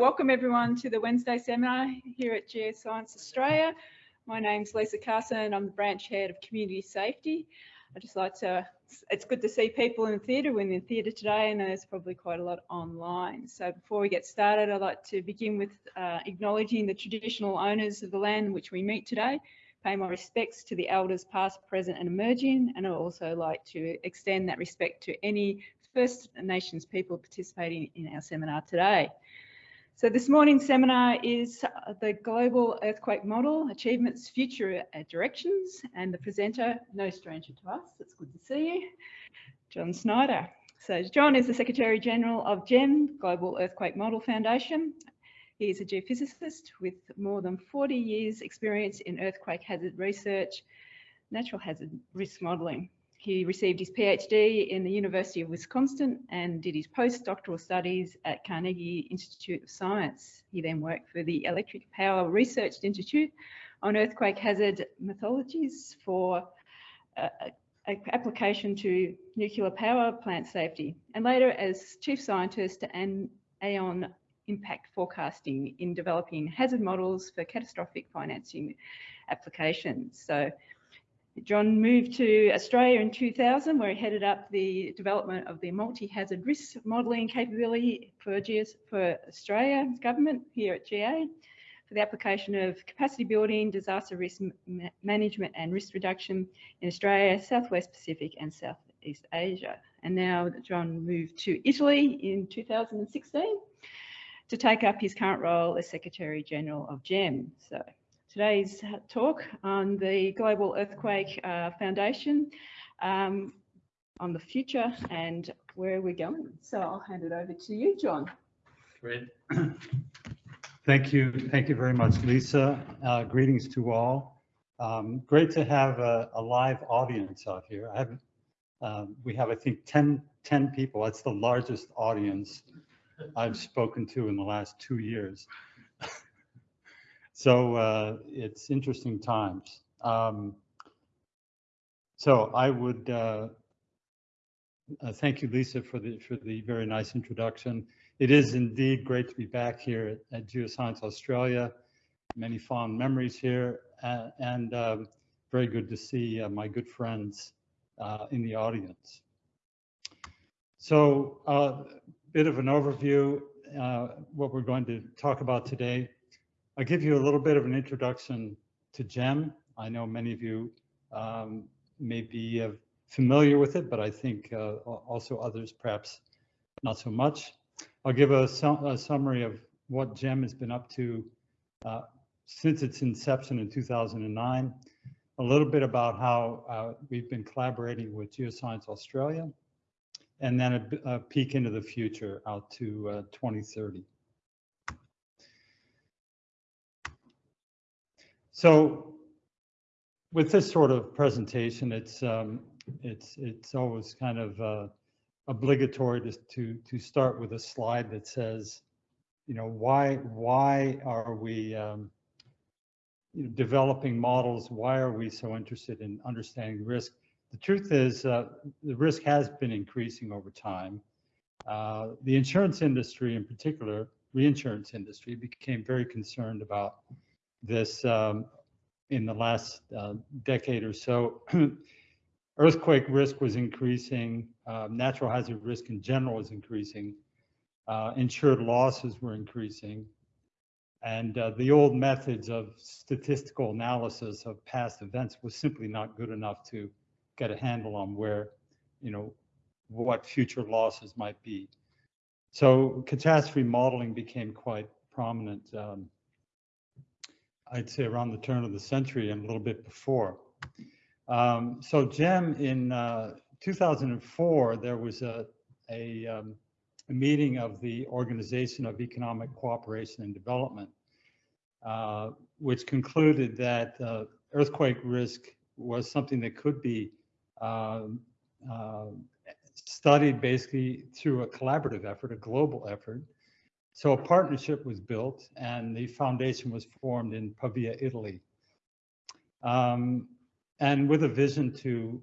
Welcome everyone to the Wednesday seminar here at Geoscience Australia. My name's Lisa Carson. I'm the branch head of community safety. I just like to, it's good to see people in the theatre. We're in the theatre today and there's probably quite a lot online. So before we get started, I'd like to begin with uh, acknowledging the traditional owners of the land in which we meet today, pay my respects to the elders past, present and emerging, and I'd also like to extend that respect to any First Nations people participating in our seminar today. So this morning's seminar is uh, the Global Earthquake Model, Achievements, Future Directions, and the presenter, no stranger to us, it's good to see you, John Schneider. So John is the Secretary General of GEM, Global Earthquake Model Foundation. He is a geophysicist with more than 40 years experience in earthquake hazard research, natural hazard risk modelling. He received his PhD in the University of Wisconsin and did his postdoctoral studies at Carnegie Institute of Science. He then worked for the Electric Power Research Institute on earthquake hazard methodologies for uh, application to nuclear power plant safety, and later as chief scientist and Aon impact forecasting in developing hazard models for catastrophic financing applications. So John moved to Australia in 2000, where he headed up the development of the multi-hazard risk modelling capability for, GS, for Australia government here at GA for the application of capacity building, disaster risk management and risk reduction in Australia, Southwest Pacific and Southeast Asia. And now John moved to Italy in 2016 to take up his current role as Secretary General of GEM. So today's talk on the Global Earthquake uh, Foundation um, on the future and where we're going. So I'll hand it over to you, John. Great. Thank you. Thank you very much, Lisa. Uh, greetings to all. Um, great to have a, a, live audience out here. I have, um, we have, I think, 10, 10 people. That's the largest audience I've spoken to in the last two years. So uh, it's interesting times. Um, so I would uh, uh, thank you, Lisa, for the for the very nice introduction. It is indeed great to be back here at, at Geoscience Australia. Many fond memories here, uh, and um, very good to see uh, my good friends uh, in the audience. So a bit of an overview, what we're going to talk about today. I'll give you a little bit of an introduction to GEM. I know many of you um, may be uh, familiar with it, but I think uh, also others perhaps not so much. I'll give a, su a summary of what GEM has been up to uh, since its inception in 2009, a little bit about how uh, we've been collaborating with Geoscience Australia, and then a, a peek into the future out to uh, 2030. So with this sort of presentation, it's um, it's it's always kind of uh, obligatory to, to to start with a slide that says, you know, why why are we um, you know, developing models? Why are we so interested in understanding risk? The truth is, uh, the risk has been increasing over time. Uh, the insurance industry, in particular, reinsurance industry, became very concerned about this um, in the last uh, decade or so. Earthquake risk was increasing, uh, natural hazard risk in general was increasing, uh, insured losses were increasing, and uh, the old methods of statistical analysis of past events was simply not good enough to get a handle on where, you know, what future losses might be. So catastrophe modeling became quite prominent um, I'd say around the turn of the century and a little bit before. Um, so GEM in uh, 2004, there was a, a, um, a, meeting of the Organization of Economic Cooperation and Development, uh, which concluded that uh, earthquake risk was something that could be um, uh, studied basically through a collaborative effort, a global effort, so a partnership was built and the foundation was formed in Pavia, Italy. Um, and with a vision to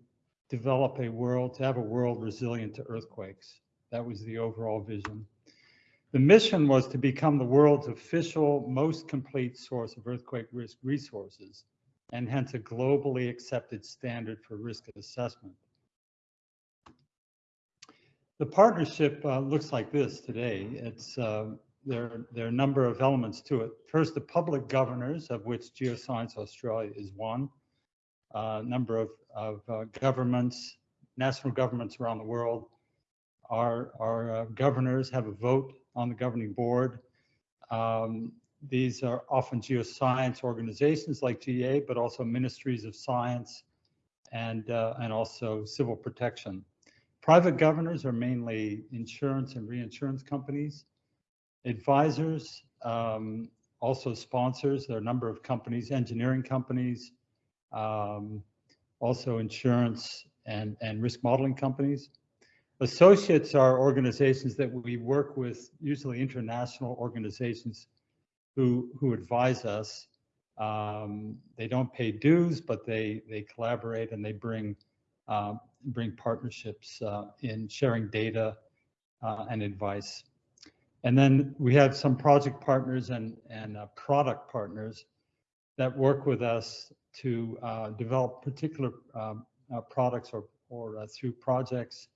develop a world, to have a world resilient to earthquakes. That was the overall vision. The mission was to become the world's official, most complete source of earthquake risk resources and hence a globally accepted standard for risk assessment. The partnership uh, looks like this today. It's uh, there, there are a number of elements to it. First, the public governors, of which Geoscience Australia is one. A uh, number of, of uh, governments, national governments around the world, our, our uh, governors have a vote on the governing board. Um, these are often geoscience organizations like GA, but also ministries of science and, uh, and also civil protection. Private governors are mainly insurance and reinsurance companies. Advisors, um, also sponsors, there are a number of companies, engineering companies, um, also insurance and, and risk modeling companies. Associates are organizations that we work with, usually international organizations who, who advise us. Um, they don't pay dues, but they, they collaborate and they bring uh, bring partnerships uh, in sharing data uh, and advice. And then we have some project partners and, and uh, product partners that work with us to uh, develop particular um, uh, products or, or uh, through projects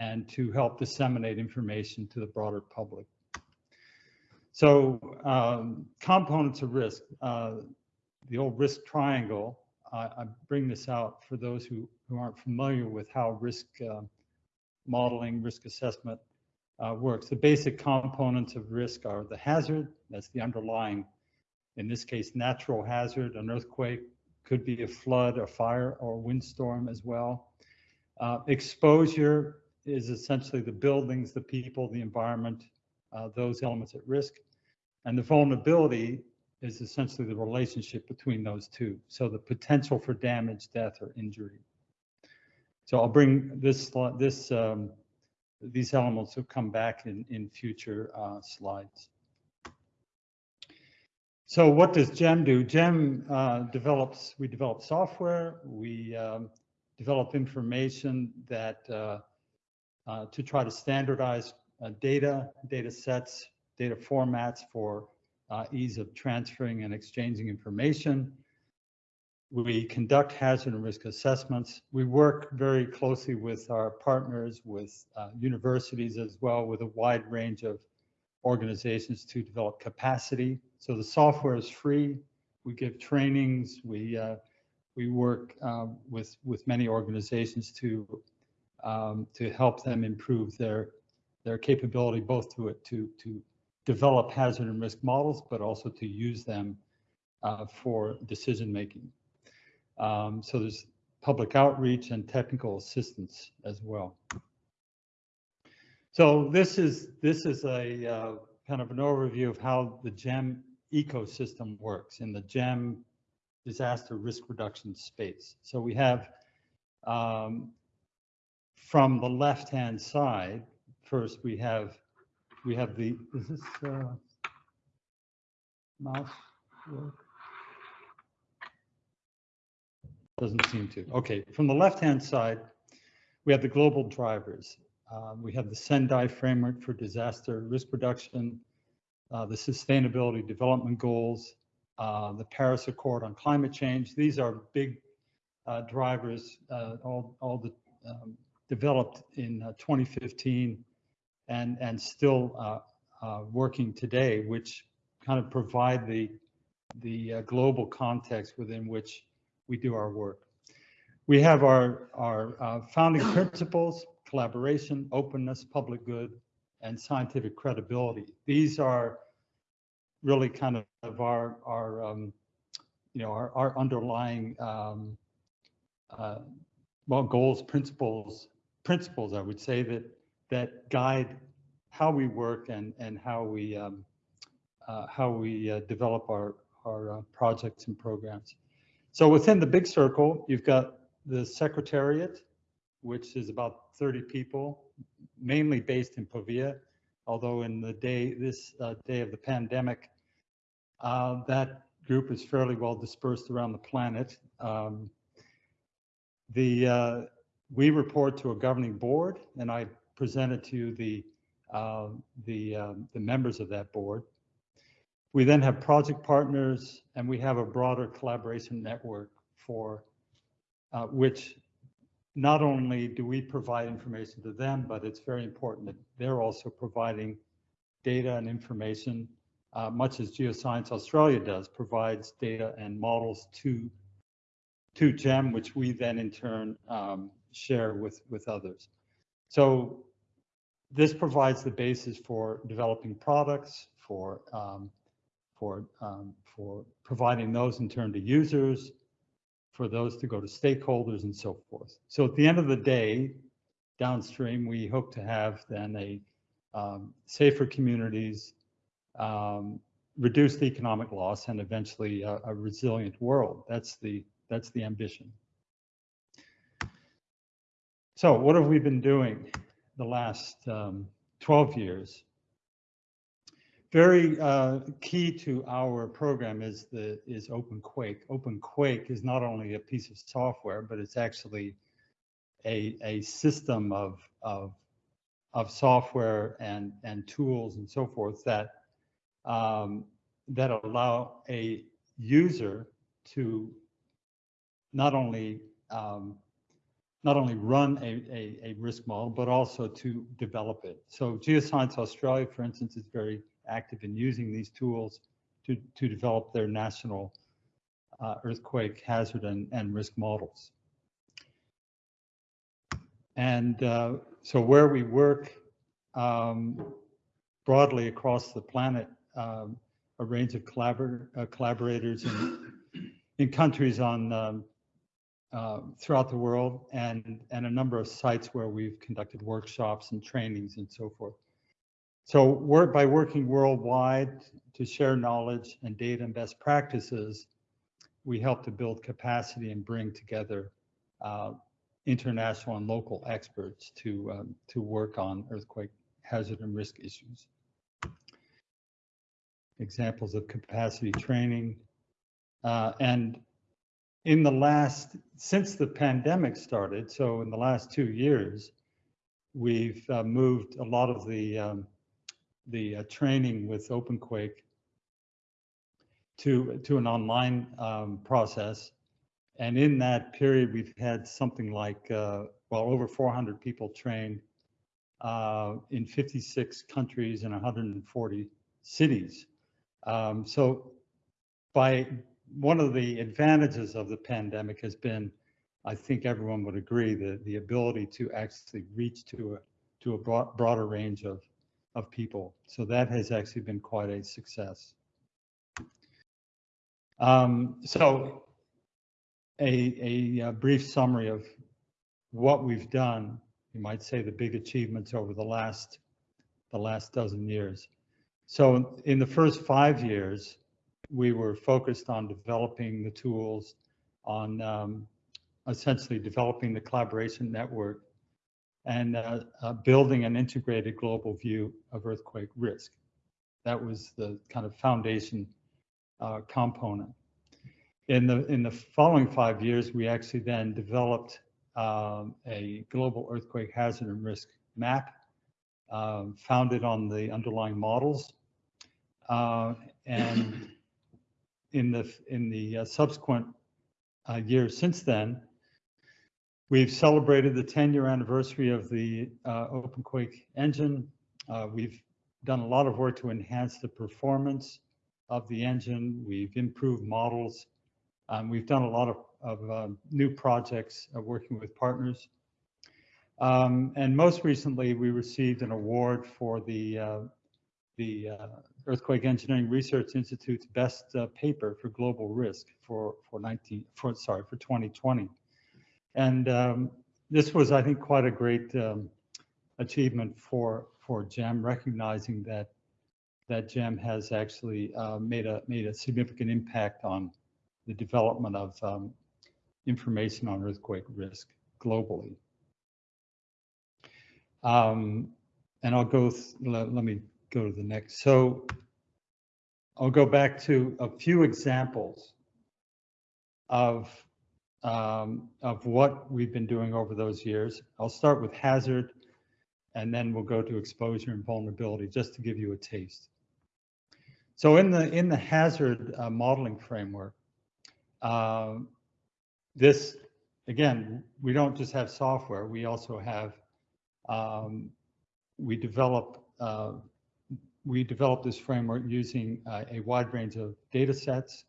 and to help disseminate information to the broader public. So um, components of risk, the old risk triangle, I bring this out for those who who aren't familiar with how risk uh, modeling, risk assessment uh, works. The basic components of risk are the hazard, that's the underlying, in this case, natural hazard, an earthquake, could be a flood, a fire, or a windstorm as well. Uh, exposure is essentially the buildings, the people, the environment, uh, those elements at risk. And the vulnerability is essentially the relationship between those two. So the potential for damage, death, or injury. So I'll bring this, this um, these elements will come back in, in future uh, slides. So what does GEM do? GEM uh, develops, we develop software, we um, develop information that uh, uh to try to standardize uh, data, data sets, data formats for uh, ease of transferring and exchanging information. We conduct hazard and risk assessments. We work very closely with our partners, with uh, universities as well, with a wide range of organizations to develop capacity. So the software is free. We give trainings. We uh, we work uh, with with many organizations to um, to help them improve their their capability, both to it to to develop hazard and risk models, but also to use them uh, for decision making. Um, so there's public outreach and technical assistance as well. So this is this is a uh, kind of an overview of how the GEM ecosystem works in the GEM disaster risk reduction space. So we have um, from the left-hand side, first we have we have the is this uh, mouse work? Doesn't seem to. Okay, from the left-hand side, we have the global drivers. Uh, we have the Sendai framework for disaster risk reduction, uh, the sustainability development goals, uh, the Paris Accord on climate change. These are big uh, drivers, uh, all, all the, um, developed in uh, 2015 and, and still working today, which kind of provide the, the global context within which we do our work. We have our, our uh, founding principles, collaboration, openness, public good, and scientific credibility. These are really kind of our, our um, you know, our, our underlying um, uh, well, goals, principles, principles, I would say that that guide how we work and and how we um, uh, how we uh, develop our our uh, projects and programs. So within the big circle, you've got the secretariat, which is about 30 people, mainly based in Pavia, although in the day, this uh, day of the pandemic, uh, that group is fairly well dispersed around the planet. Um, the uh, we report to a governing board, and I presented to you the uh, the, um, the members of that board. We then have project partners and we have a broader collaboration network for uh, which not only do we provide information to them, but it's very important that they're also providing data and information, uh, much as Geoscience Australia does, provides data and models to, to GEM, which we then in turn um, share with, with others. So this provides the basis for developing products, for, um, for, um, for providing those in turn to users, for those to go to stakeholders and so forth. So at the end of the day, downstream, we hope to have then a um, safer communities, um, reduced economic loss, and eventually a, a, resilient world. That's the that's the ambition. So what have we been doing the last um, 12 years? Very uh, key to our program is the is OpenQuake. OpenQuake is not only a piece of software, but it's actually a a system of of of software and and tools and so forth that um, that allow a user to not only um, not only run a, a, a risk model, but also to develop it. So Geoscience Australia, for instance, is very active in using these tools to, to develop their national uh, earthquake hazard and, and risk models. And uh, so where we work um, broadly across the planet, um, a range of collabor uh, collaborators in, in countries on um, uh, throughout the world and, and a number of sites where we've conducted workshops and trainings and so forth. So work by working worldwide to share knowledge and data and best practices, we help to build capacity and bring together uh, international and local experts to um, to work on earthquake hazard and risk issues. Examples of capacity training. Uh, and in the last, since the pandemic started, so in the last two years, we've uh, moved a lot of the um, the uh, training with OpenQuake to to an online um, process. And in that period, we've had something like uh, well over 400 people trained uh, in 56 countries and 140 cities. Um, so by one of the advantages of the pandemic has been, I think everyone would agree, that the ability to actually reach to a to a broad, broader range of of people. So that has actually been quite a success. Um, so a, a, a, brief summary of what we've done, you might say the big achievements over the last, the last dozen years. So in the first five years, we were focused on developing the tools, on um, essentially developing the collaboration network and uh, uh, building an integrated global view of earthquake risk. That was the kind of foundation uh, component. In the in the following five years, we actually then developed um, a global earthquake hazard and risk map, um, founded on the underlying models, uh, and in the in the uh, subsequent uh, years since then, We've celebrated the 10 year anniversary of the uh, OpenQuake engine. Uh, we've done a lot of work to enhance the performance of the engine. We've improved models. Um, we've done a lot of, of uh, new projects uh, working with partners. Um, and most recently, we received an award for the, uh, the uh, Earthquake Engineering Research Institute's best paper for global risk for, for 19, for, sorry, for 2020. And um, this was, I think, quite a great um, achievement for for GEM, recognizing that that GEM has actually uh, made a made a significant impact on the development of um, information on earthquake risk globally. Um, and I'll go, let, let me go to the next. So I'll go back to a few examples of um, of what we've been doing over those years. I'll start with hazard and then we'll go to exposure and vulnerability just to give you a taste. So in the in the hazard uh, modeling framework, uh, this again, we don't just have software. We also have um, we develop uh, we develop this framework using uh, a wide range of data sets,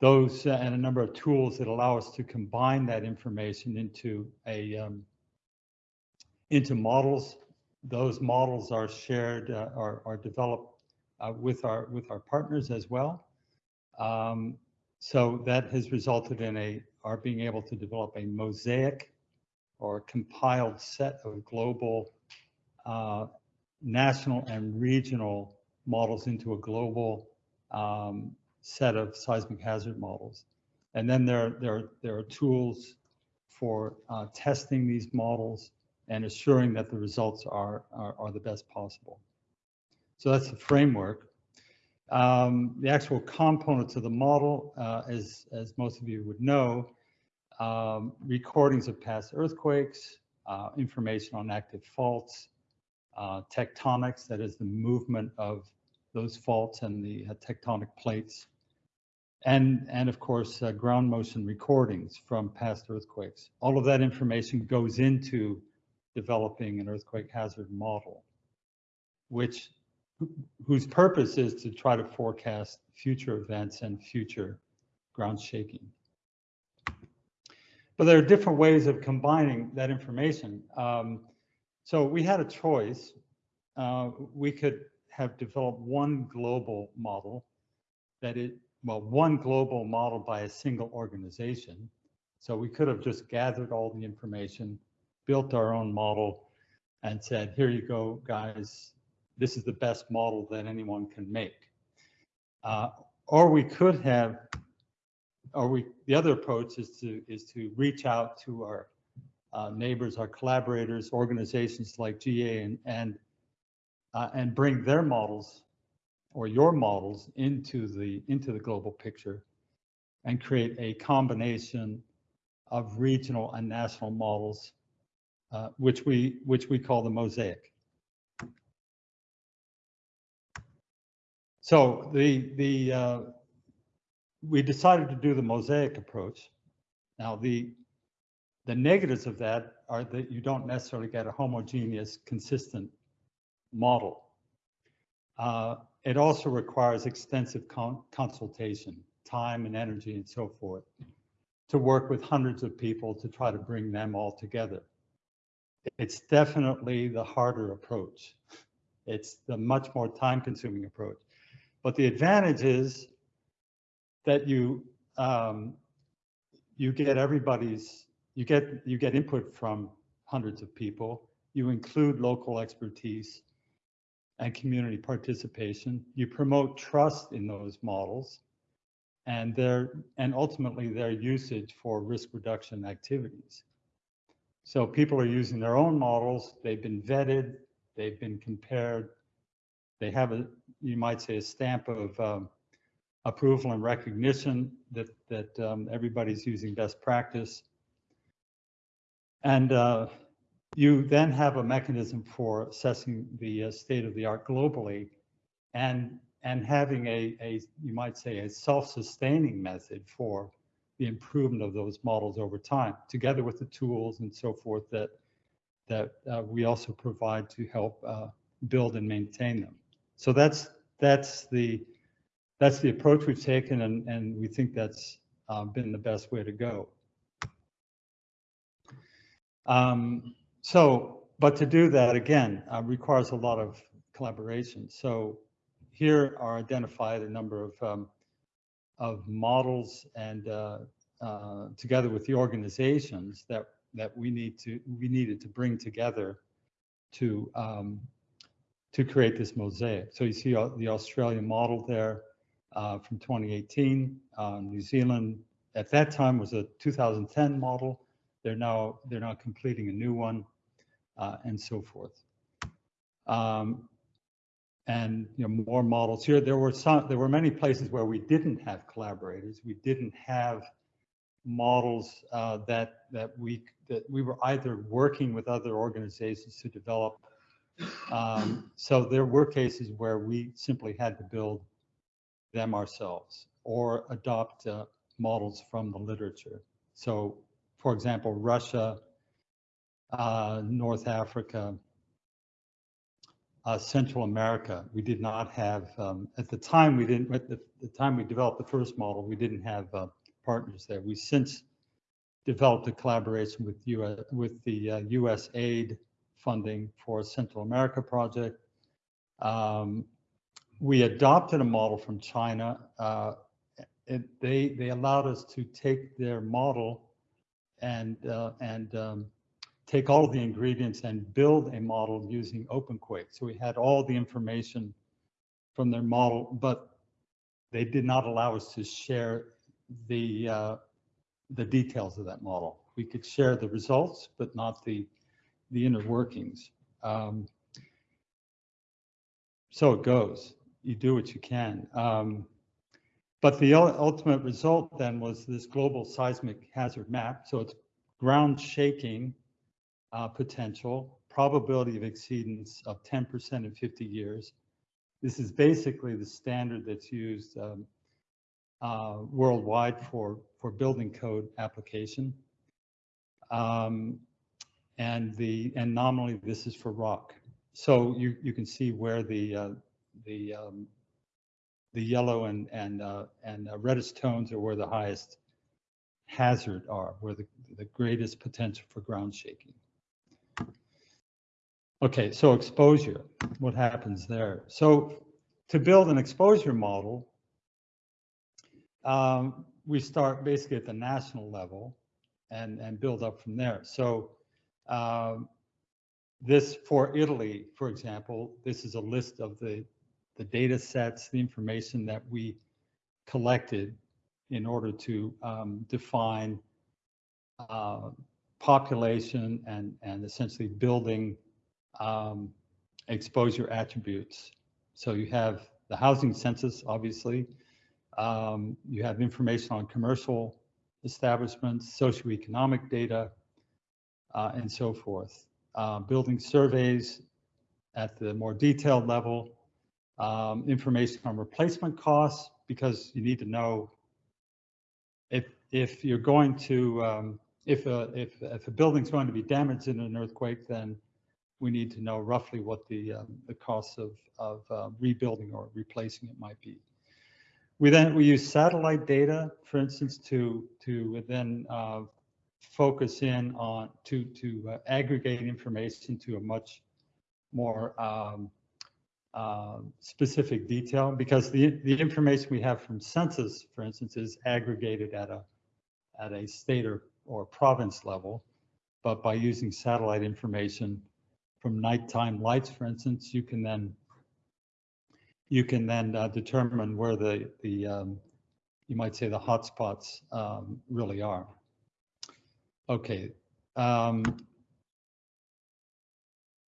those uh, and a number of tools that allow us to combine that information into a um, into models. Those models are shared uh, are, are developed uh, with our with our partners as well. Um, so that has resulted in a our being able to develop a mosaic or compiled set of global uh, national and regional models into a global um, set of seismic hazard models. And then there, there, there are tools for uh, testing these models and assuring that the results are, are, are the best possible. So that's the framework. Um, the actual components of the model, uh, as, as most of you would know, um, recordings of past earthquakes, uh, information on active faults, uh, tectonics, that is the movement of those faults and the uh, tectonic plates, and, and of course, uh, ground motion recordings from past earthquakes. All of that information goes into developing an earthquake hazard model, which whose purpose is to try to forecast future events and future ground shaking. But there are different ways of combining that information. Um, so we had a choice. Uh, we could have developed one global model that it, well, one global model by a single organization. So we could have just gathered all the information, built our own model, and said, here you go, guys, this is the best model that anyone can make. Uh, or we could have, or we, the other approach is to, is to reach out to our uh, neighbors, our collaborators, organizations like GA and, and, uh, and bring their models or your models into the, into the global picture and create a combination of regional and national models, uh, which we, which we call the mosaic. So the, the, uh, we decided to do the mosaic approach. Now the, the negatives of that are that you don't necessarily get a homogeneous, consistent model. Uh, it also requires extensive con consultation, time and energy and so forth, to work with hundreds of people to try to bring them all together. It's definitely the harder approach. It's the much more time consuming approach. But the advantage is that you um, you get everybody's you get you get input from hundreds of people. You include local expertise and community participation. You promote trust in those models and their and ultimately their usage for risk reduction activities. So people are using their own models. They've been vetted. They've been compared. They have a you might say a stamp of um, approval and recognition that that um, everybody's using best practice. And uh, you then have a mechanism for assessing the uh, state of the art globally and, and having a, a, you might say, a self-sustaining method for the improvement of those models over time, together with the tools and so forth that, that uh, we also provide to help uh, build and maintain them. So that's, that's, the, that's the approach we've taken and, and we think that's uh, been the best way to go. Um, so, but to do that again uh, requires a lot of collaboration. So here are identified a number of um, of models and uh, uh, together with the organizations that that we need to we needed to bring together to um, to create this mosaic. So you see uh, the Australian model there uh, from 2018. Uh, New Zealand at that time was a 2010 model. They're now they're now completing a new one, and so forth. Um, and you know more models here. There were some. There were many places where we didn't have collaborators. We didn't have models uh, that that we that we were either working with other organizations to develop. Um, so there were cases where we simply had to build them ourselves or adopt uh, models from the literature. So, for example, Russia, uh, North Africa, uh, Central America, we did not have, um, at the time we didn't, at the, the, time we developed the first model, we didn't have uh, partners there. We since developed a collaboration with, US, with the US uh, aid funding for Central America project. Um, we adopted a model from China. Uh, it, they they allowed us to take their model and uh, and um, take all the ingredients and build a model using OpenQuake. So we had all the information from their model, but they did not allow us to share the uh, the details of that model. We could share the results, but not the the inner workings. Um, so it goes. You do what you can. Um, but the ultimate result then was this global seismic hazard map. So it's ground shaking uh, potential, probability of exceedance of 10% in 50 years. This is basically the standard that's used um, uh, worldwide for, for building code application. Um, and the and nominally this is for rock. So you you can see where the uh, the um, the yellow and and uh, and uh, reddish tones are where the highest hazard are, where the the greatest potential for ground shaking. Okay, so exposure, what happens there? So to build an exposure model, um, we start basically at the national level and, and build up from there. So um, this for Italy, for example, this is a list of the, the data sets, the information that we collected in order to um, define uh, population and, and essentially building um, exposure attributes. So you have the housing census, obviously. Um, you have information on commercial establishments, socioeconomic data, uh, and so forth. Uh, building surveys at the more detailed level, um, information on replacement costs, because you need to know if if you're going to um, if a if if a building's going to be damaged in an earthquake, then we need to know roughly what the um, the costs of of uh, rebuilding or replacing it might be. We then we use satellite data, for instance, to to then uh, focus in on to to uh, aggregate information to a much more um, uh, specific detail because the the information we have from census, for instance, is aggregated at a at a state or, or province level, but by using satellite information, from nighttime lights, for instance, you can then you can then uh, determine where the the um, you might say the hotspots um, really are. Okay, um,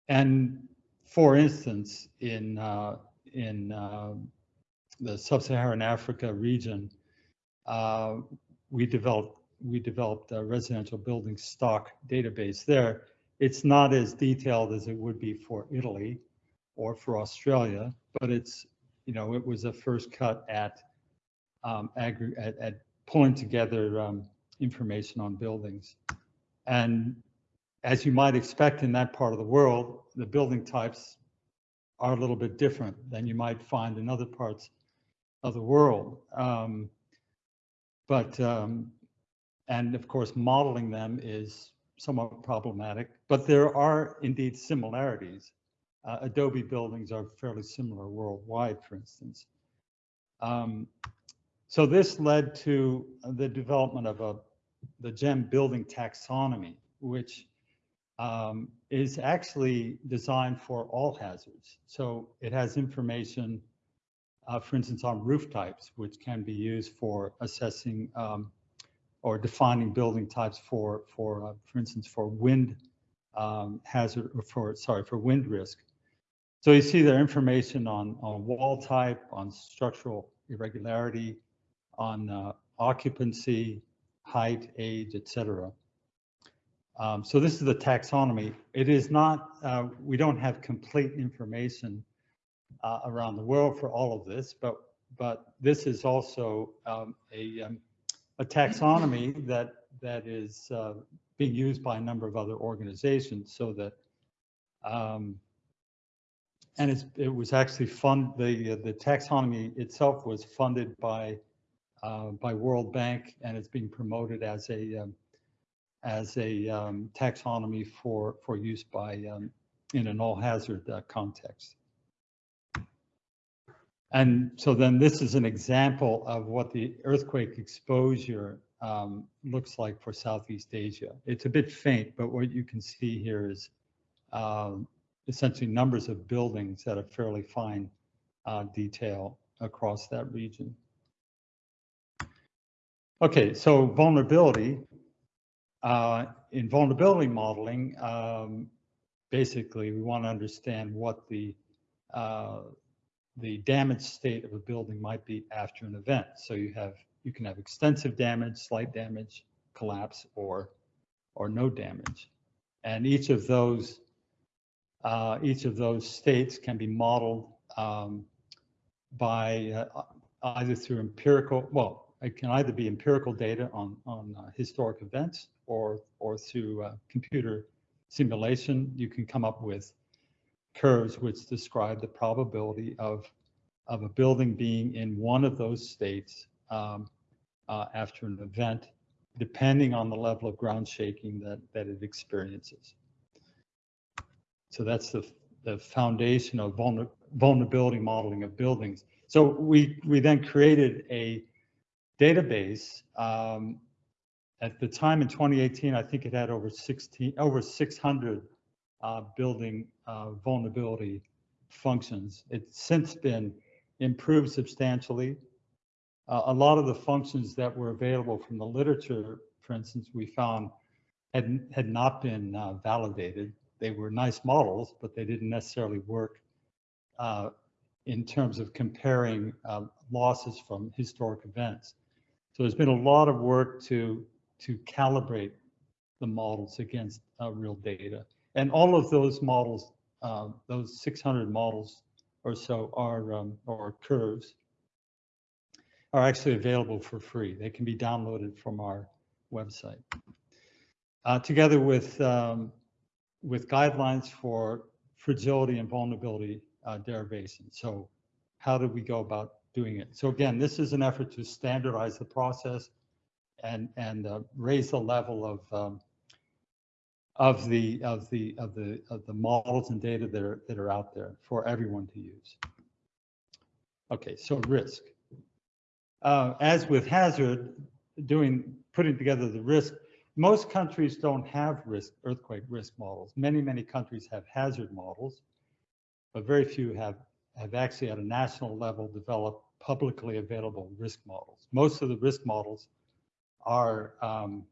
and for instance, in uh, in uh, the sub-Saharan Africa region, uh, we developed we developed a residential building stock database there it's not as detailed as it would be for Italy or for Australia, but it's, you know, it was a first cut at, um, at, at, pulling together um, information on buildings. And as you might expect in that part of the world, the building types are a little bit different than you might find in other parts of the world. Um, but, um, and of course, modeling them is somewhat problematic, but there are indeed similarities. Uh, Adobe buildings are fairly similar worldwide, for instance. Um, so this led to the development of a the GEM building taxonomy, which um, is actually designed for all hazards. So it has information, uh, for instance, on roof types, which can be used for assessing um, or defining building types for, for, uh, for instance, for wind um, hazard, or for, sorry, for wind risk. So you see there information on, on wall type, on structural irregularity, on uh, occupancy, height, age, et cetera. Um, so this is the taxonomy. It is not, uh, we don't have complete information uh, around the world for all of this, but but this is also um, a, um, a taxonomy that that is uh, being used by a number of other organizations so that um, and it was actually fund the the taxonomy itself was funded by uh, by World Bank and it's being promoted as a um, as a um, taxonomy for for use by um, in an all hazard uh, context. And so then this is an example of what the earthquake exposure um, looks like for Southeast Asia. It's a bit faint, but what you can see here is um, essentially numbers of buildings at a fairly fine uh, detail across that region. Okay, so vulnerability. Uh, in vulnerability modeling, um, basically we want to understand what the uh, the damage state of a building might be after an event. So you have you can have extensive damage, slight damage, collapse, or or no damage. And each of those uh, each of those states can be modeled um, by uh, either through empirical, well, it can either be empirical data on on uh, historic events or or through uh, computer simulation. You can come up with curves which describe the probability of, of a building being in one of those states um, uh, after an event, depending on the level of ground shaking that, that it experiences. So that's the, the foundation of vulner, vulnerability modeling of buildings. So we, we then created a database. Um, at the time in 2018, I think it had over 16, over 600 uh, building uh, vulnerability functions. It's since been improved substantially. Uh, a lot of the functions that were available from the literature, for instance, we found had, had not been uh, validated. They were nice models, but they didn't necessarily work uh, in terms of comparing uh, losses from historic events. So there's been a lot of work to, to calibrate the models against real data. And all of those models, uh, those 600 models or so are, um, or curves, are actually available for free. They can be downloaded from our website. Uh, together with, um, with guidelines for fragility and vulnerability uh, derivation. So how do we go about doing it? So again, this is an effort to standardize the process and, and uh, raise the level of um, of the of the of the of the models and data that are that are out there for everyone to use. Okay, so risk. Uh, as with hazard, doing putting together the risk, most countries don't have risk earthquake risk models. Many many countries have hazard models, but very few have have actually at a national level developed publicly available risk models. Most of the risk models are um,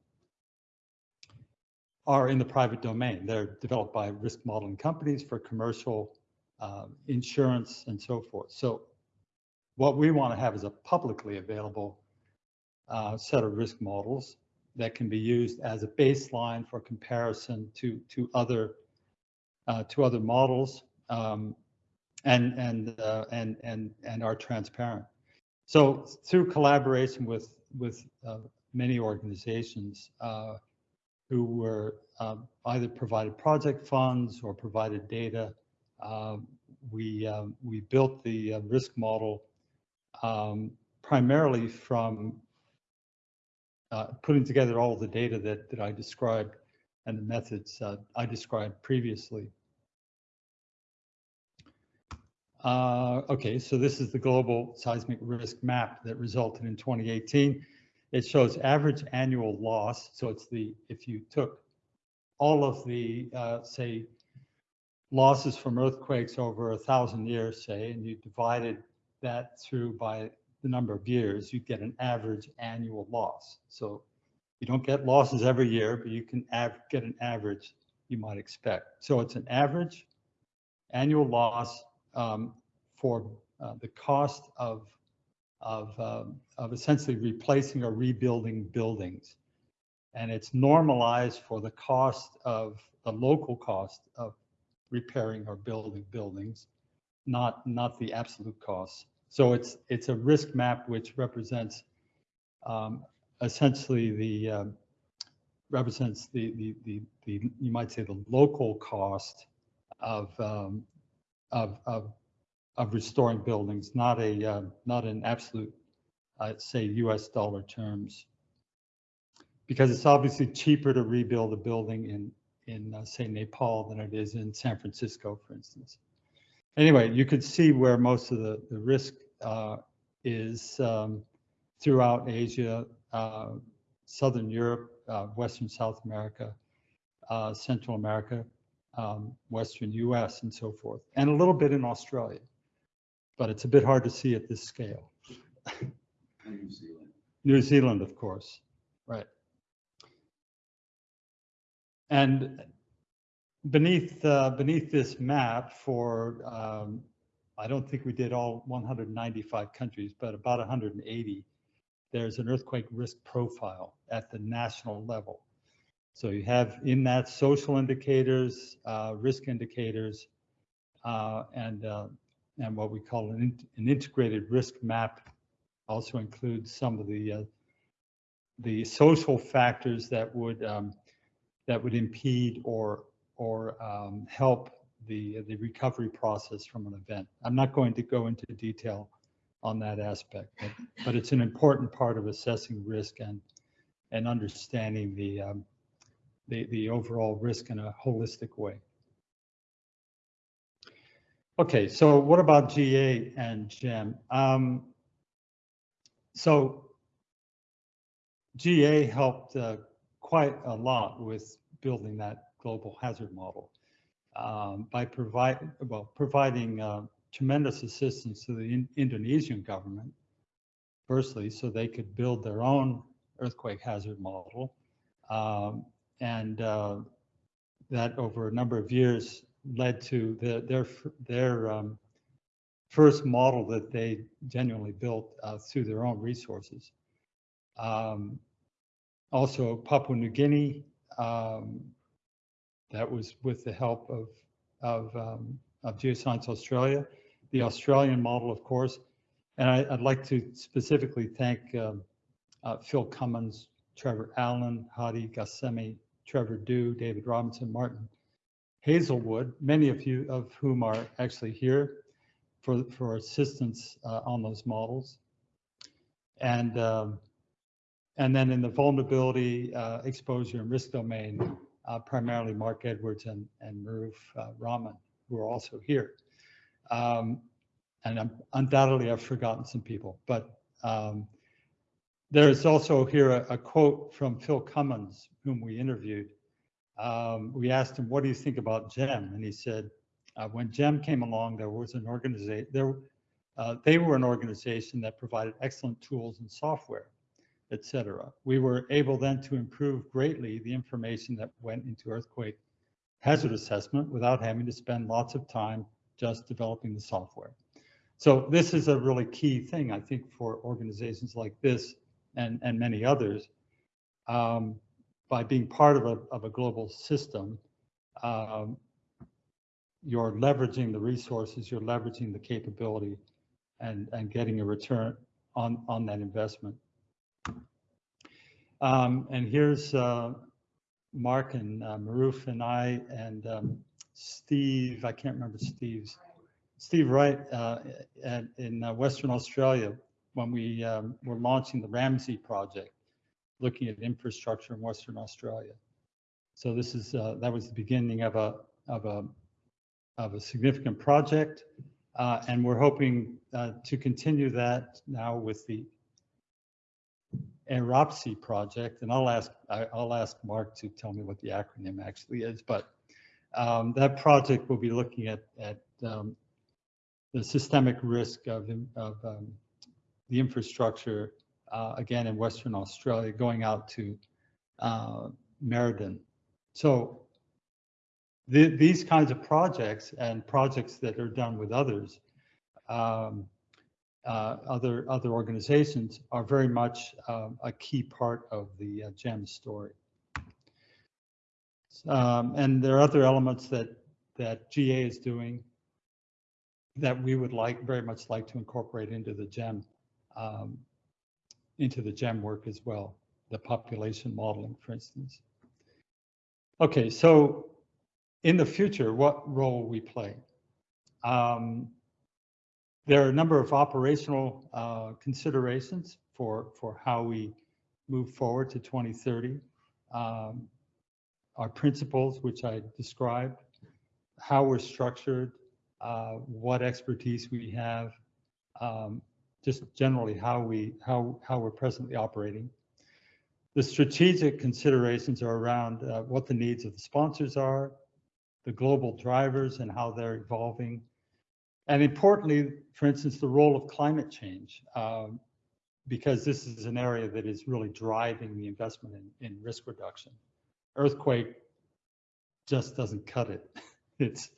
are in the private domain. They're developed by risk modeling companies for commercial uh, insurance and so forth. So what we want to have is a publicly available uh, set of risk models that can be used as a baseline for comparison to to other uh, to other models um, and and uh, and and and are transparent. So through collaboration with with uh, many organizations, uh, who were um, either provided project funds or provided data. Um, we, um, we built the uh, risk model um, primarily from uh, putting together all the data that, that I described and the methods uh, I described previously. Uh, okay, so this is the global seismic risk map that resulted in 2018. It shows average annual loss. So it's the, if you took all of the, uh, say, losses from earthquakes over a thousand years, say, and you divided that through by the number of years, you get an average annual loss. So you don't get losses every year, but you can get an average you might expect. So it's an average annual loss um, for uh, the cost of of, um, of essentially replacing or rebuilding buildings. and it's normalized for the cost of the local cost of repairing or building buildings, not not the absolute cost. So it's it's a risk map which represents um, essentially the um, represents the, the the the you might say the local cost of um, of of of restoring buildings, not a uh, not an absolute, I'd say U.S. dollar terms, because it's obviously cheaper to rebuild a building in in uh, say Nepal than it is in San Francisco, for instance. Anyway, you could see where most of the the risk uh, is um, throughout Asia, uh, Southern Europe, uh, Western South America, uh, Central America, um, Western US, and so forth, and a little bit in Australia but it's a bit hard to see at this scale. New Zealand. New Zealand, of course, right. And beneath uh, beneath this map for, um, I don't think we did all 195 countries, but about 180, there's an earthquake risk profile at the national level. So you have in that social indicators, uh, risk indicators, uh, and uh, and what we call an, an integrated risk map also includes some of the uh, the social factors that would um, that would impede or or um, help the the recovery process from an event. I'm not going to go into detail on that aspect, but, but it's an important part of assessing risk and and understanding the um, the the overall risk in a holistic way. Okay, so what about GA and GEM? Um, so GA helped uh, quite a lot with building that global hazard model um, by provide, well, providing uh, tremendous assistance to the in Indonesian government, firstly, so they could build their own earthquake hazard model. Um, and uh, that over a number of years led to the, their their um, first model that they genuinely built uh, through their own resources. Um, also, Papua New Guinea, um, that was with the help of of, um, of Geoscience Australia, the Australian model, of course. And I, would like to specifically thank um, uh, Phil Cummins, Trevor Allen, Hadi Ghasemi, Trevor Dhu, David Robinson, Martin Hazelwood, many of you of whom are actually here for, for assistance uh, on those models. And, um, and then in the vulnerability, uh, exposure, and risk domain, uh, primarily Mark Edwards and, and Maruf uh, Rahman, who are also here. Um, and I'm, undoubtedly I've forgotten some people, but um, there's also here a, a, quote from Phil Cummins, whom we interviewed, um, we asked him, what do you think about GEM? And he said, uh, when GEM came along, there was an organization, there, uh, they were an organization that provided excellent tools and software, et cetera. We were able then to improve greatly the information that went into earthquake hazard assessment without having to spend lots of time just developing the software. So this is a really key thing, I think, for organizations like this and, and many others. Um, by being part of a, of a global system, um, you're leveraging the resources, you're leveraging the capability and, and getting a return on, on that investment. Um, and here's uh, Mark and uh, Maruf and I and um, Steve, I can't remember Steve's, Steve Wright uh, at, in uh, Western Australia when we um, were launching the Ramsey project looking at infrastructure in Western Australia. So this is uh, that was the beginning of a of a of a significant project, uh, and we're hoping uh, to continue that now with the ERAPSI project. And I'll ask I, will ask Mark to tell me what the acronym actually is, but um, that project will be looking at at um, the systemic risk of, of um, the infrastructure uh, again in Western Australia, going out to uh, Merredin. So the, these kinds of projects and projects that are done with others, um, uh, other other organizations, are very much um, a key part of the uh, GEM story. Um, and there are other elements that, that GA is doing that we would like, very much like to incorporate into the GEM, um, into the GEM work as well, the population modeling, for instance. Okay, so in the future, what role we play? Um, there are a number of operational uh, considerations for, for how we move forward to 2030. Um, our principles, which I described, how we're structured, uh, what expertise we have, um, just generally how we how how we're presently operating. The strategic considerations are around uh, what the needs of the sponsors are, the global drivers and how they're evolving, and importantly, for instance, the role of climate change, um, because this is an area that is really driving the investment in, in risk reduction. Earthquake just doesn't cut it. It's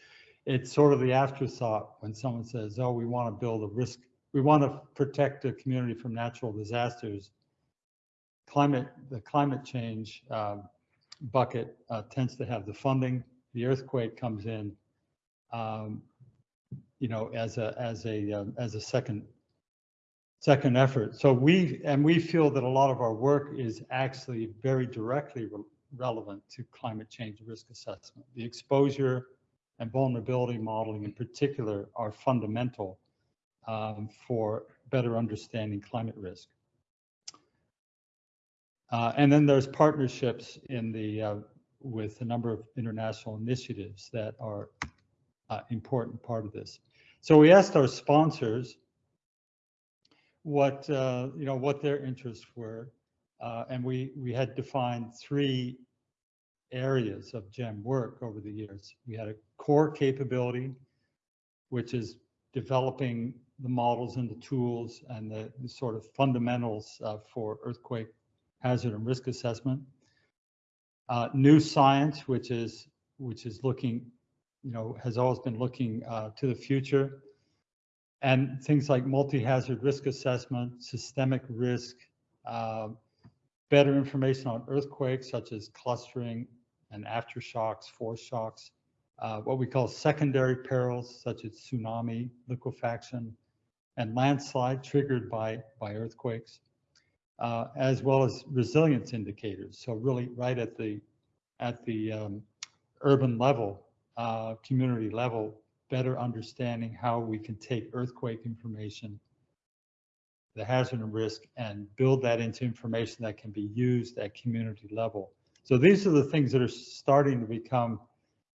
it's sort of the afterthought when someone says, "Oh, we want to build a risk, we want to protect a community from natural disasters." Climate, the climate change um, bucket uh, tends to have the funding. The earthquake comes in, um, you know, as a as a um, as a second second effort. So we and we feel that a lot of our work is actually very directly re relevant to climate change risk assessment. The exposure and vulnerability modeling in particular are fundamental um, for better understanding climate risk. Uh, and then there's partnerships in the uh, with a number of international initiatives that are uh, important part of this. So we asked our sponsors what uh, you know what their interests were, uh, and we we had defined three areas of GEM work over the years. We had a core capability, which is developing the models and the tools and the, the sort of fundamentals uh, for earthquake hazard and risk assessment. Uh, new science, which is which is looking, you know, has always been looking uh, to the future, and things like multi-hazard risk assessment, systemic risk, uh, better information on earthquakes such as clustering and aftershocks, foreshocks, uh, what we call secondary perils such as tsunami, liquefaction, and landslide triggered by, by earthquakes, uh, as well as resilience indicators. So really right at the, at the um, urban level, uh, community level, better understanding how we can take earthquake information, the hazard and risk, and build that into information that can be used at community level. So these are the things that are starting to become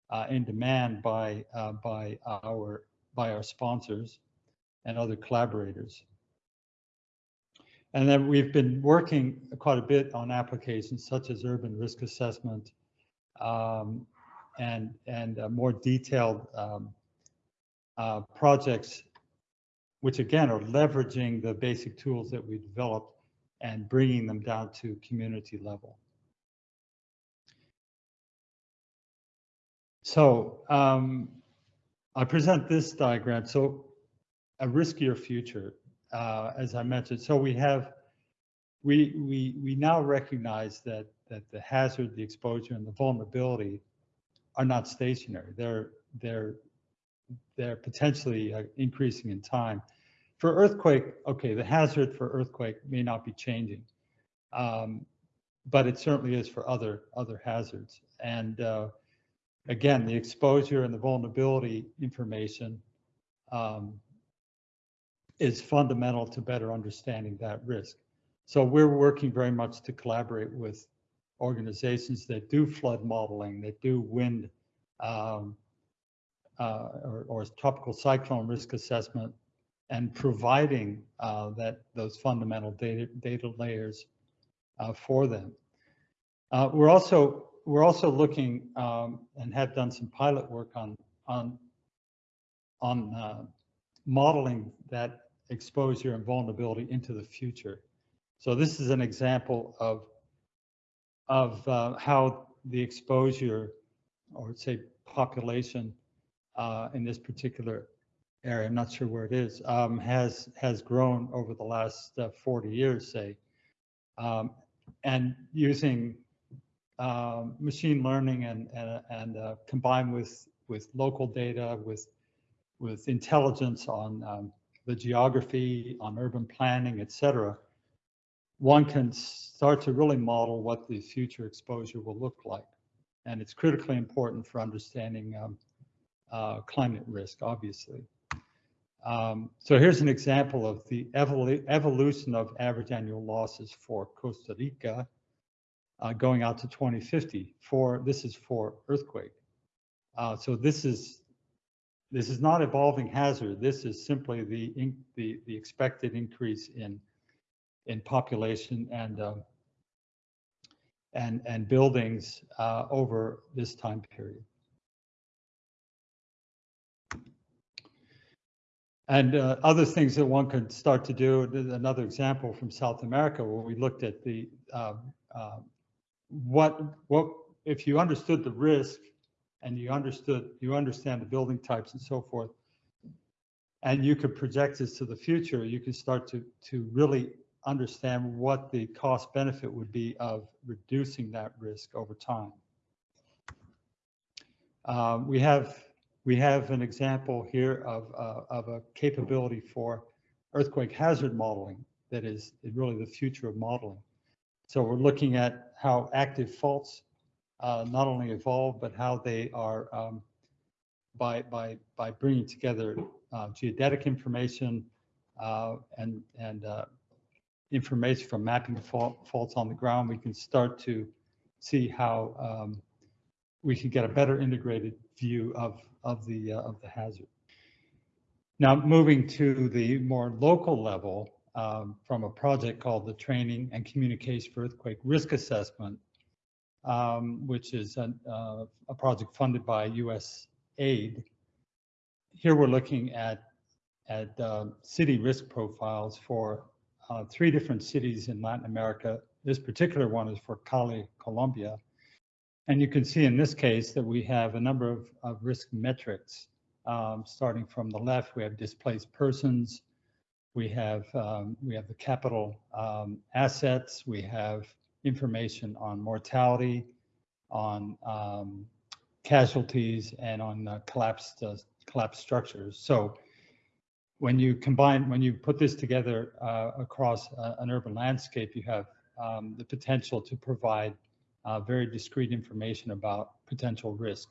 uh, in demand by uh, by our by our sponsors and other collaborators. And then we've been working quite a bit on applications such as urban risk assessment um, and and uh, more detailed um, uh, projects, which again are leveraging the basic tools that we developed and bringing them down to community level. So um, I present this diagram. So a riskier future, uh, as I mentioned. So we have, we we we now recognize that that the hazard, the exposure, and the vulnerability are not stationary. They're they're they're potentially uh, increasing in time. For earthquake, okay, the hazard for earthquake may not be changing, um, but it certainly is for other other hazards. And uh, again, the exposure and the vulnerability information um, is fundamental to better understanding that risk. So we're working very much to collaborate with organizations that do flood modeling, that do wind um, uh, or, or, tropical cyclone risk assessment, and providing uh, that those fundamental data, data layers uh, for them. Uh, we're also we're also looking um, and have done some pilot work on on on uh, modeling that exposure and vulnerability into the future. So this is an example of of uh, how the exposure, or say population, uh, in this particular area, I'm not sure where it is, um, has has grown over the last uh, 40 years, say, um, and using um, machine learning and, and, and uh, combined with, with local data, with, with intelligence on um, the geography, on urban planning, et cetera, one can start to really model what the future exposure will look like. And it's critically important for understanding um, uh, climate risk, obviously. Um, so here's an example of the evolu evolution of average annual losses for Costa Rica uh, going out to 2050 for, this is for earthquake. Uh, so this is, this is not evolving hazard. This is simply the, the, the expected increase in, in population and, um, and, and buildings uh, over this time period. And uh, other things that one could start to do, another example from South America where we looked at the, uh, uh, what, what, if you understood the risk and you understood, you understand the building types and so forth, and you could project this to the future, you can start to, to really understand what the cost benefit would be of reducing that risk over time. Um, we have we have an example here of, uh, of a capability for earthquake hazard modeling that is really the future of modeling. So we're looking at how active faults not only evolve, but how they are um, by, by, by bringing together uh, geodetic information uh, and, and uh, information from mapping fault, faults on the ground, we can start to see how um, we can get a better integrated view of of the, uh, of the hazard. Now, moving to the more local level, um, from a project called the Training and Communication for Earthquake Risk Assessment, um, which is uh, a project funded by US aid. Here we're looking at, at uh, city risk profiles for uh, three different cities in Latin America. This particular one is for Cali, Colombia. And you can see in this case that we have a number of, of risk metrics. Um, starting from the left, we have displaced persons, we have um, we have the capital um, assets, we have information on mortality, on um, casualties, and on uh, collapsed uh, collapsed structures. So when you combine, when you put this together uh, across uh, an urban landscape, you have um, the potential to provide uh, very discrete information about potential risk.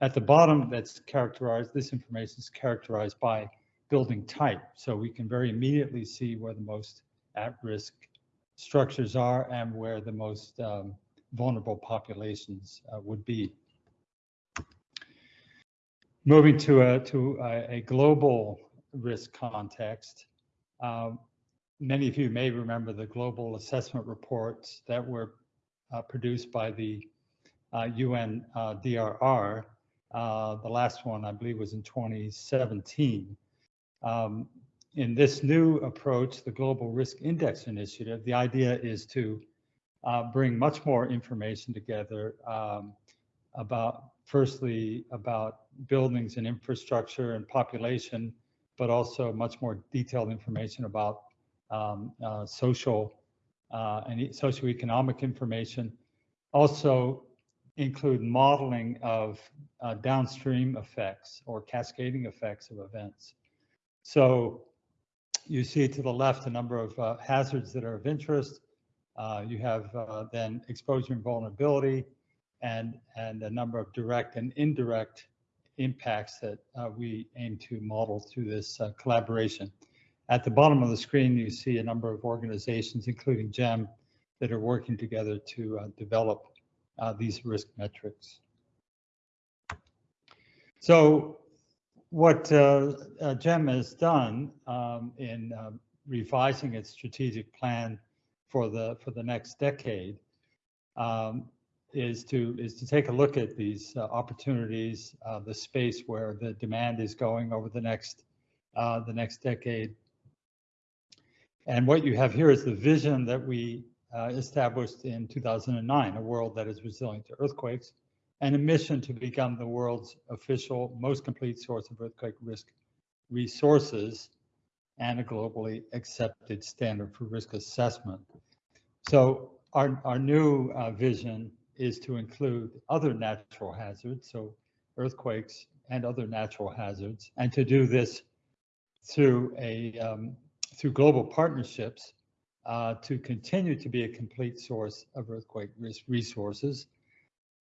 At the bottom, that's characterized, this information is characterized by building type. So we can very immediately see where the most at-risk structures are and where the most um, vulnerable populations uh, would be. Moving to a, to a, a global risk context, um, many of you may remember the global assessment reports that were uh, produced by the uh, UN uh, DRR. the last one, I believe, was in 2017. Um, in this new approach, the Global Risk Index Initiative, the idea is to uh, bring much more information together um, about, firstly, about buildings and infrastructure and population, but also much more detailed information about um, uh, social uh, and socioeconomic information. Also include modeling of uh, downstream effects or cascading effects of events. So you see to the left a number of uh, hazards that are of interest. Uh, you have uh, then exposure and vulnerability and, and a number of direct and indirect impacts that uh, we aim to model through this uh, collaboration. At the bottom of the screen, you see a number of organizations, including GEM, that are working together to uh, develop these risk metrics. So what uh, uh GEM has done um, in um, revising its strategic plan for the for the next decade um, is to is to take a look at these uh, opportunities, uh, the space where the demand is going over the next the next decade, and what you have here is the vision that we uh, established in 2009, a world that is resilient to earthquakes, and a mission to become the world's official, most complete source of earthquake risk resources and a globally accepted standard for risk assessment. So our, our new uh, vision is to include other natural hazards, so earthquakes and other natural hazards, and to do this through a um, through global partnerships uh, to continue to be a complete source of earthquake risk resources,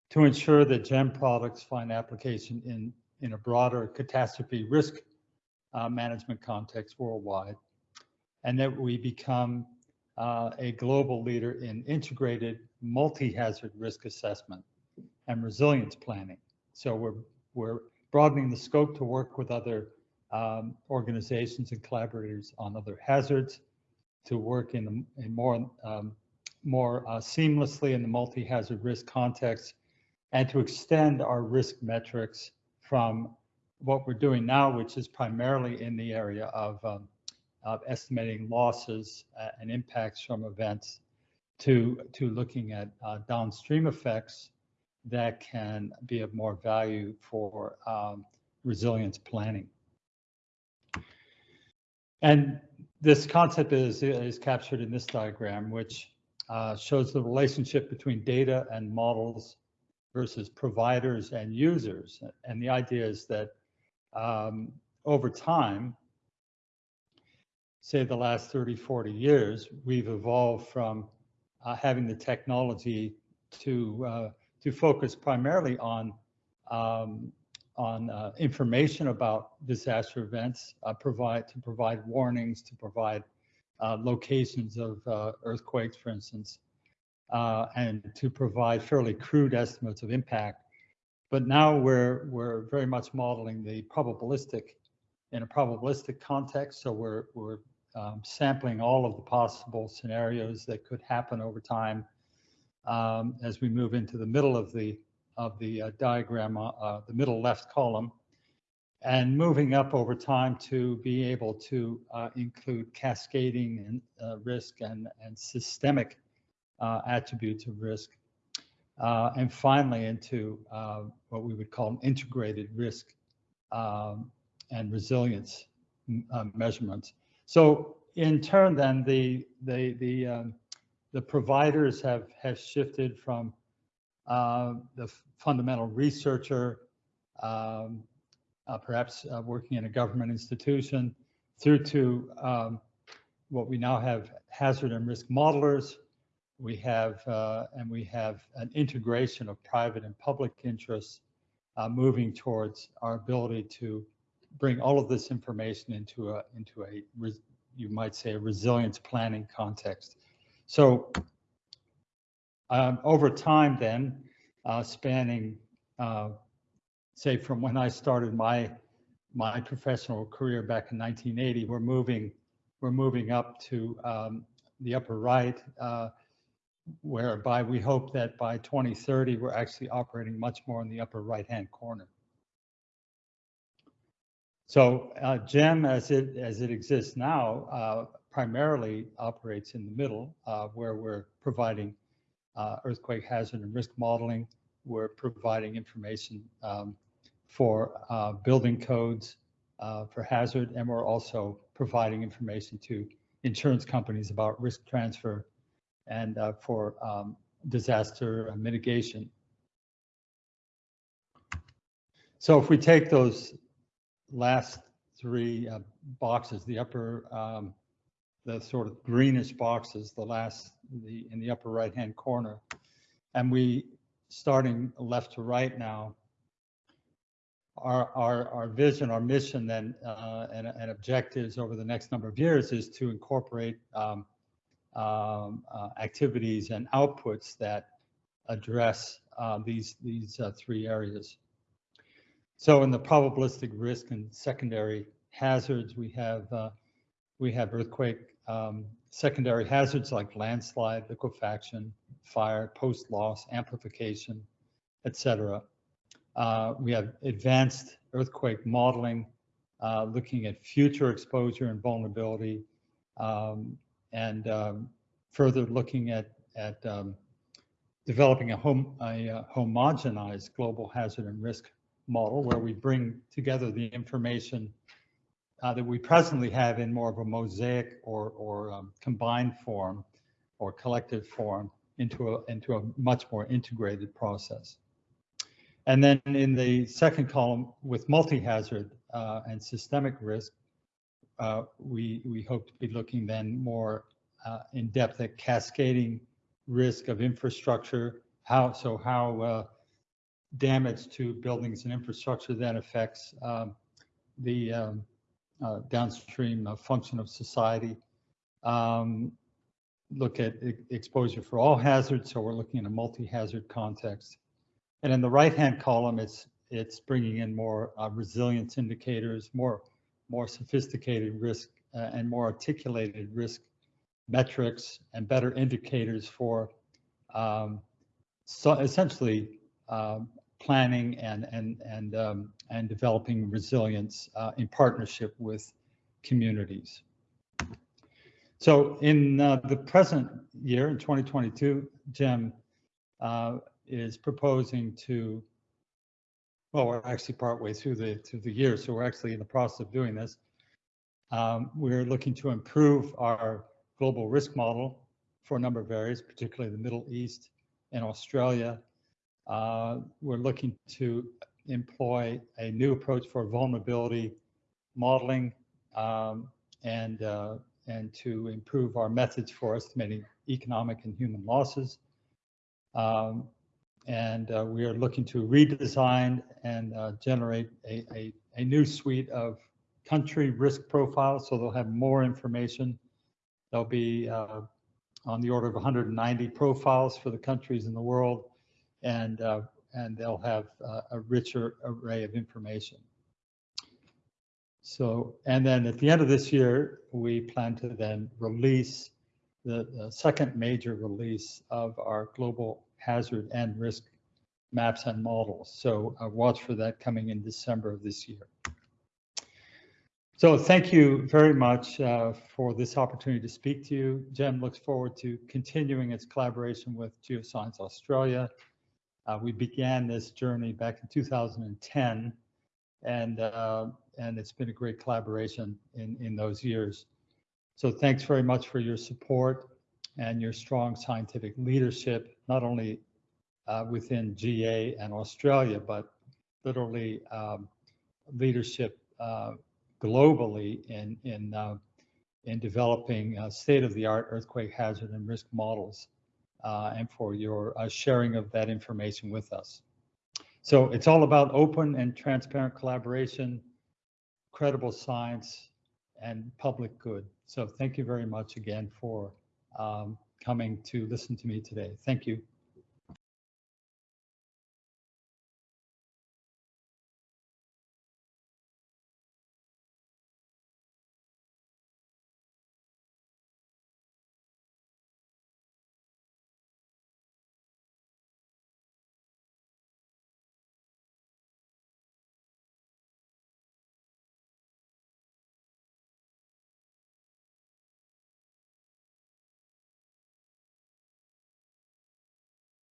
to ensure that GEM products find application in in a broader catastrophe risk uh, management context worldwide, and that we become uh, a global leader in integrated multi-hazard risk assessment and resilience planning. So we're we're broadening the scope to work with other um, organizations and collaborators on other hazards, to work in, in more um, more uh, seamlessly in the multi-hazard risk context, and to extend our risk metrics from what we're doing now, which is primarily in the area of, um, of estimating losses and impacts from events, to to looking at uh, downstream effects that can be of more value for um, resilience planning. And this concept is, is captured in this diagram, which uh, shows the relationship between data and models versus providers and users. And the idea is that um, over time, say the last 30, 40 years, we've evolved from uh, having the technology to uh, to focus primarily on um, on uh, information about disaster events, uh, provide to provide warnings, to provide uh, locations of uh, earthquakes, for instance, and to provide fairly crude estimates of impact. But now we're we're very much modeling the probabilistic in a probabilistic context. So we're we're um, sampling all of the possible scenarios that could happen over time um, as we move into the middle of the of the uh, diagram, uh, uh, the middle left column, and moving up over time to be able to uh, include cascading and uh, risk and, and systemic uh, attributes of risk. and finally into what we would call an integrated risk um, and resilience measurements. So in turn, then the the the um, the providers have have shifted from uh, the fundamental researcher, um, uh, perhaps uh, working in a government institution, through to um, what we now have hazard and risk modelers. We have, uh, and we have an integration of private and public interests uh, moving towards our ability to bring all of this information into a, into a, you might say, a resilience planning context. So um, over time then, uh, spanning, uh, say from when I started my my professional career back in 1980, we're moving we're moving up to um, the upper right, uh, whereby we hope that by 2030 we're actually operating much more in the upper right hand corner. So uh, GEM as it as it exists now uh, primarily operates in the middle uh, where we're providing uh, earthquake hazard and risk modeling. We're providing information um, for uh, building codes uh, for hazard, and we're also providing information to insurance companies about risk transfer and uh, for um, disaster mitigation. So if we take those last three uh, boxes, the upper um, the sort of greenish boxes, the last, the in the upper right-hand corner. And we, starting left to right now, our, our, our vision, our mission then, uh, and, and objectives over the next number of years is to incorporate um, um, uh, activities and outputs that address uh, these, these uh, three areas. So in the probabilistic risk and secondary hazards, we have uh, we have earthquake um, secondary hazards like landslide, liquefaction, fire, post loss, amplification, etc. Uh, we have advanced earthquake modeling, uh, looking at future exposure and vulnerability, um, and um, further looking at at um, developing a, home, a, a homogenized global hazard and risk model where we bring together the information uh, that we presently have in more of a mosaic or, or um, combined form or collective form into a, into a much more integrated process. And then in the second column with multi-hazard uh, and systemic risk, uh, we, we hope to be looking then more uh, in depth at cascading risk of infrastructure, how, so how uh, damage to buildings and infrastructure then affects um, the um, uh, downstream uh, function of society. Um, look at e- exposure for all hazards, so we're looking at a multi-hazard context. And in the right-hand column, it's it's bringing in more resilience indicators, more more sophisticated risk uh, and more articulated risk metrics and better indicators for um, so essentially um, planning and and and um, and developing resilience uh, in partnership with communities. So in uh, the present year, in 2022, GEM uh, is proposing to, well, we're actually partway through the through the year, so we're actually in the process of doing this. Um, we're looking to improve our global risk model for a number of areas, particularly the Middle East and Australia. Uh, we're looking to employ a new approach for vulnerability modeling um, and uh, and to improve our methods for estimating economic and human losses. Um, and uh, we are looking to redesign and uh, generate a, a, a, new suite of country risk profiles so they'll have more information. There'll be uh, on the order of 190 profiles for the countries in the world and, uh, and they'll have uh, a richer array of information. So, and then at the end of this year, we plan to then release the, the second major release of our global hazard and risk maps and models. So uh, watch for that coming in December of this year. So thank you very much uh, for this opportunity to speak to you. GEM looks forward to continuing its collaboration with Geoscience Australia. Uh, we began this journey back in 2010 and uh, and it's been a great collaboration in, in those years. So thanks very much for your support and your strong scientific leadership, not only uh, within GA and Australia, but literally um, leadership uh, globally in, in, uh, in developing uh, state-of-the-art earthquake hazard and risk models uh, and for your uh, sharing of that information with us. So it's all about open and transparent collaboration credible science and public good. So thank you very much again for um, coming to listen to me today. Thank you.